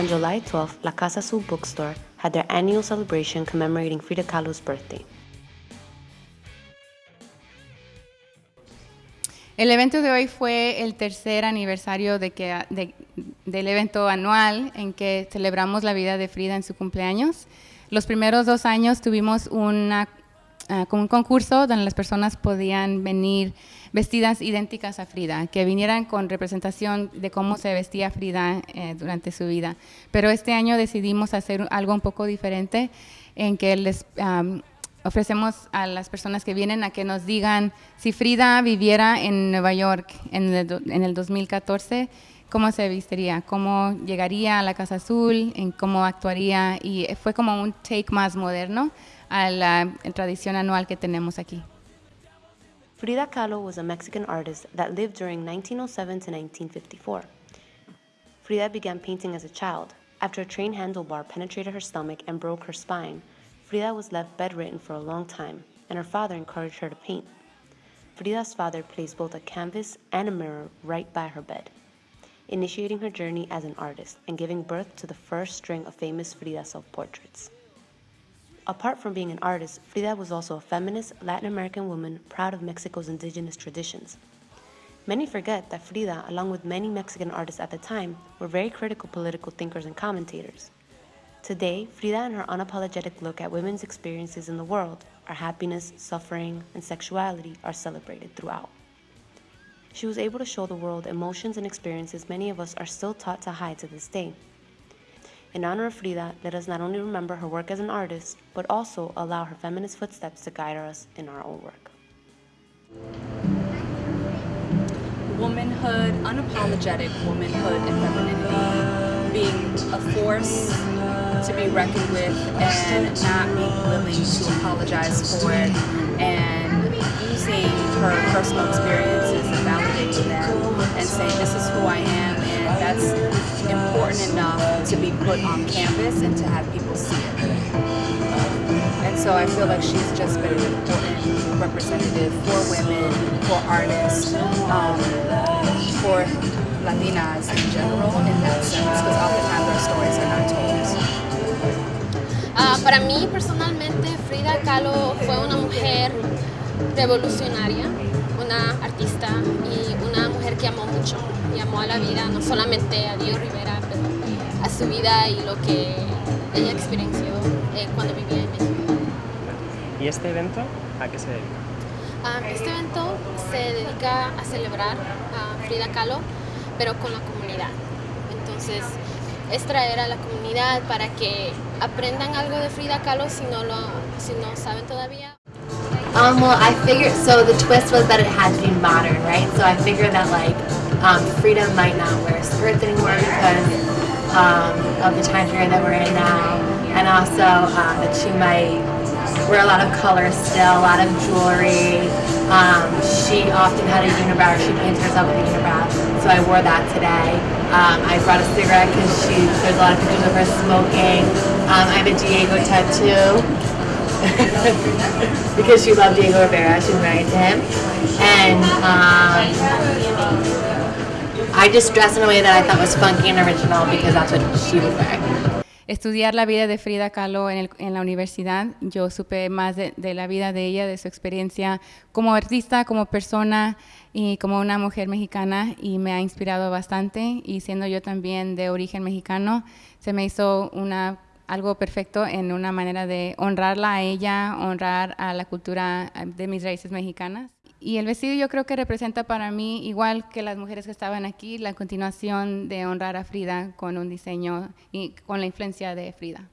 On July 12th, La Casa Azul Bookstore had their annual celebration commemorating Frida Kahlo's birthday. El evento de hoy fue el tercer aniversario de que, de, del evento anual en que celebramos la vida de Frida en su cumpleaños. Los primeros dos años tuvimos una, uh, un concurso donde las personas podían venir vestidas idénticas a Frida, que vinieran con representación de cómo se vestía Frida eh, durante su vida. Pero este año decidimos hacer algo un poco diferente en que les ofrecemos a las personas que vienen a que nos digan si Frida viviera en Nueva York en el 2014, cómo se vistiría, cómo llegaría a la Casa Azul, en cómo actuaría y fue como un take más moderno a la eh, tradición anual que tenemos aquí. Frida Kahlo was a Mexican artist that lived during 1907 to 1954. Frida began painting as a child after a train handlebar penetrated her stomach and broke her spine. Frida was left bedridden for a long time, and her father encouraged her to paint. Frida's father placed both a canvas and a mirror right by her bed, initiating her journey as an artist and giving birth to the first string of famous Frida self-portraits. Apart from being an artist, Frida was also a feminist Latin American woman proud of Mexico's indigenous traditions. Many forget that Frida, along with many Mexican artists at the time, were very critical political thinkers and commentators. Today, Frida and her unapologetic look at women's experiences in the world, our happiness, suffering, and sexuality are celebrated throughout. She was able to show the world emotions and experiences many of us are still taught to hide to this day. In honor of Frida, let us not only remember her work as an artist, but also allow her feminist footsteps to guide us in our own work. Womanhood, unapologetic womanhood and femininity, being a force to be reckoned with and not being willing to apologize for it and using her personal experiences and validating them and saying this is who I am and that's important enough to be put on canvas and to have people see it. And so I feel like she's just been an important representative for women, for artists, um, for Latinas in general in that sense, because oftentimes our stories are not told. Uh, para mí personalmente Frida Kahlo fue una mujer revolucionaria, una artista y una que amó mucho y amó a la vida, no solamente a Dios Rivera, pero a su vida y lo que ella experienció eh, cuando vivía en México. ¿Y este evento a qué se dedica? Uh, este evento se dedica a celebrar a Frida Kahlo, pero con la comunidad. Entonces, es traer a la comunidad para que aprendan algo de Frida Kahlo si no lo si no saben todavía. Um, well, I figured, so the twist was that it had to be modern, right? So I figured that like um, Frida might not wear skirts anymore because um, of the time period that we're in now. And also uh, that she might wear a lot of colors still, a lot of jewelry. Um, she often had a unibrow, she painted herself with a unibrow, so I wore that today. Um, I brought a cigarette because she there's a lot of pictures of her smoking. Um, I have a Diego tattoo because she loved Diego Rivera. She was married to him, and um, I just dressed in a way that I thought was funky and original because that's what she would wear. estudiar la vida de Frida Kahlo en, el, en la universidad, yo supe más de, de, la vida de ella, de su experiencia como artista, como persona y como una mujer mexicana y me ha inspirado bastante y siendo yo también de origen mexicano, se me hizo una algo perfecto en una manera de honrarla a ella, honrar a la cultura de mis raíces mexicanas. Y el vestido yo creo que representa para mí, igual que las mujeres que estaban aquí, la continuación de honrar a Frida con un diseño y con la influencia de Frida.